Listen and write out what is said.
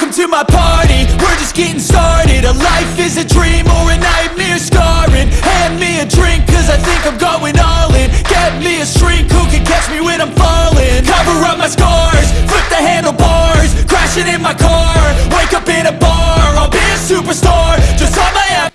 welcome to my party. We're just getting started. A life is a dream or a nightmare scarring. Hand me a drink cause I think I'm going all in. Get me a shrink who can catch me when I'm falling? Cover up my scars, flip the handlebars Crashing in my car, wake up in a bar I'll be a superstar, just on my app